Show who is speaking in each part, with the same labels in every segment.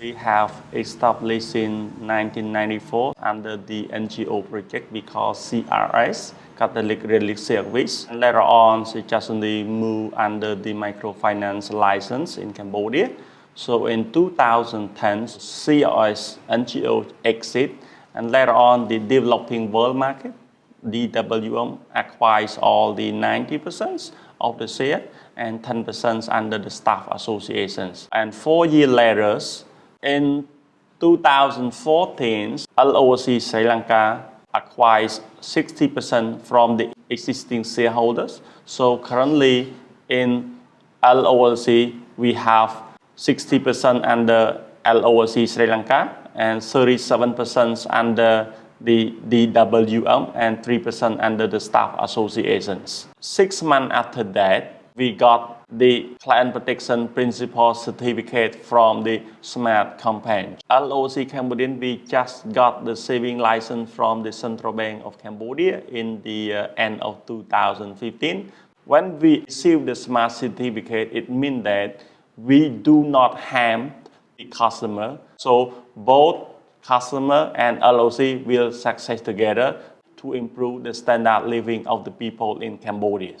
Speaker 1: We have established in 1994 under the NGO project we call CRS, Catholic Relief Service. And later on, she just moved under the microfinance license in Cambodia. So in 2010, CRS NGO exit, and later on the developing world market, DWM acquires all the 90% of the share and 10% under the staff associations. And four years later, in 2014, LOLC Sri Lanka acquires 60% from the existing shareholders. So currently in LOLC, we have 60% under LOLC Sri Lanka and 37% under the DWM and 3% under the staff associations. Six months after that, we got the client protection Principle certificate from the SMART campaign. LOLC Cambodia, we just got the saving license from the Central Bank of Cambodia in the uh, end of 2015. When we receive the SMART certificate, it means that we do not harm the customer. So both customer and LOLC will success together to improve the standard living of the people in Cambodia.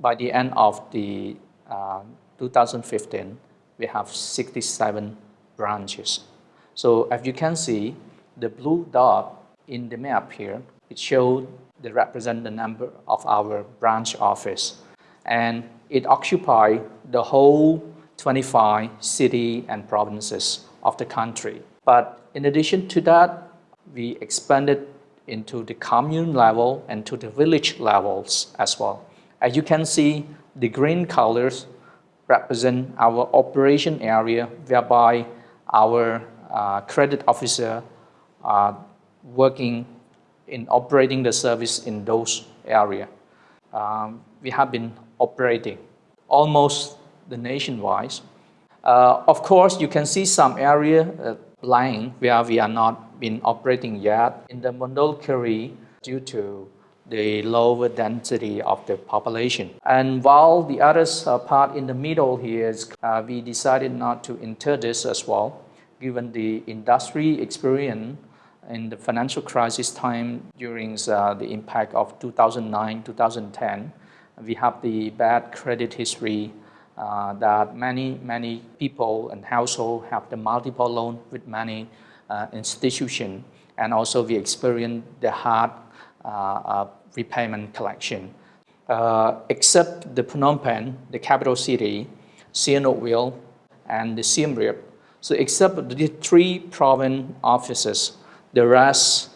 Speaker 2: By the end of the uh, 2015, we have 67 branches. So as you can see, the blue dot in the map here, it shows the represent the number of our branch office. And it occupies the whole 25 city and provinces of the country. But in addition to that, we expanded into the commune level and to the village levels as well. As you can see, the green colors represent our operation area whereby our uh, credit officer are working in operating the service in those areas. Um, we have been operating almost the nationwide. Uh, of course, you can see some area uh, where we are not been operating yet in the Mondulkiri due to the lower density of the population. And while the other uh, part in the middle here is, uh, we decided not to enter this as well, given the industry experience in the financial crisis time during uh, the impact of 2009-2010. We have the bad credit history uh, that many, many people and households have the multiple loan with many uh, institutions. And also we experience the hard repayment collection. Uh, except the Phnom Penh, the capital city, Sihanoukville, and the Siem Reap. So except the three province offices, the rest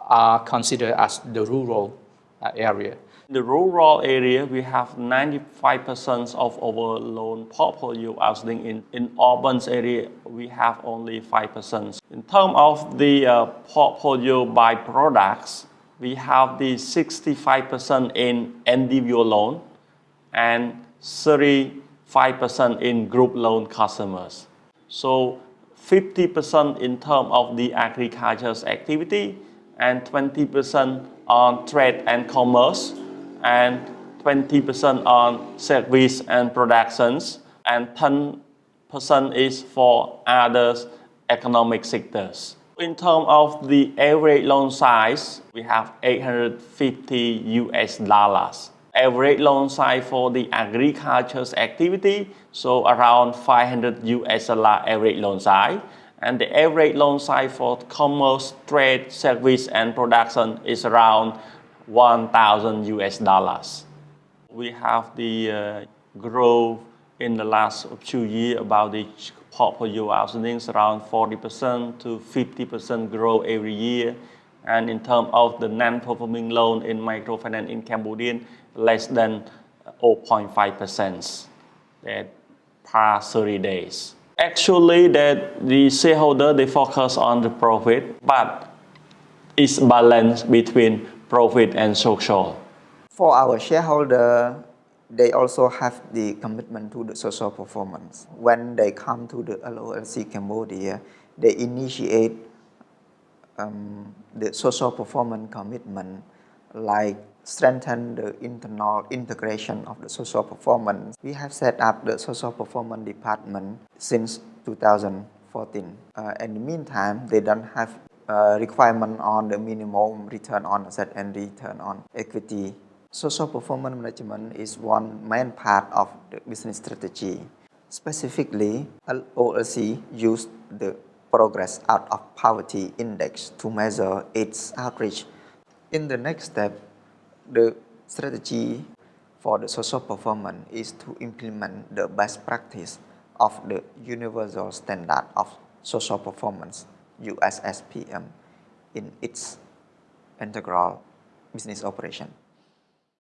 Speaker 2: are considered as the rural area.
Speaker 1: In the rural area, we have 95% of our loan portfolio outstanding. In, in urban area, we have only 5%. In terms of the uh, portfolio by products, we have the 65% in individual loan and 35% in group loan customers. So 50% in terms of the agriculture's activity and 20% on trade and commerce and 20% on service and productions, and 10% is for other economic sectors. In terms of the average loan size, we have 850 US dollars. Average loan size for the agriculture's activity, so around 500 US dollar average loan size. And the average loan size for commerce, trade, service, and production is around 1,000 US dollars. We have the uh, growth in the last two years about the portfolio outstanding around 40% to 50% growth every year. And in terms of the non-performing loan in microfinance in Cambodia, less than uh, 0.5% that past 30 days. Actually, that the shareholder, they focus on the profit, but it's balance between profit and social.
Speaker 3: For our shareholder, they also have the commitment to the social performance. When they come to the LOLC Cambodia, they initiate um, the social performance commitment like strengthen the internal integration of the social performance. We have set up the social performance department since 2014. Uh, in the meantime, they don't have uh, requirement on the minimum return on asset and return on equity. Social performance management is one main part of the business strategy. Specifically, LOLC used the progress out of poverty index to measure its outreach. In the next step, the strategy for the social performance is to implement the best practice of the Universal Standard of Social Performance, USSPM, in its integral business operation.